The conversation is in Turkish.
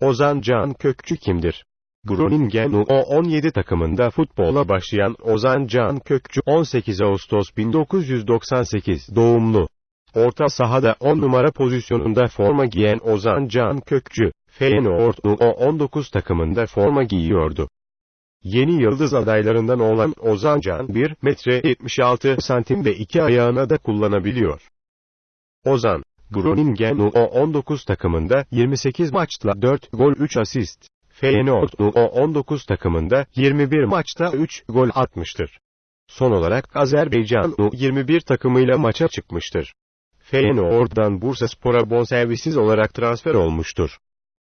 Ozan Can Kökçü kimdir? Groningen U17 takımında futbola başlayan Ozan Can Kökçü 18 Ağustos 1998 doğumlu. Orta sahada 10 numara pozisyonunda forma giyen Ozan Can Kökçü, Feyenoord U19 takımında forma giyiyordu. Yeni yıldız adaylarından olan Ozan Can 1 metre 76 santim ve iki ayağına da kullanabiliyor. Ozan, Groningen U19 takımında 28 maçta 4 gol 3 asist. Feyenoord U19 takımında 21 maçta 3 gol atmıştır. Son olarak Azerbaycan U21 takımıyla maça çıkmıştır. Feyenoord'dan Bursaspor'a bonservisiz olarak transfer olmuştur.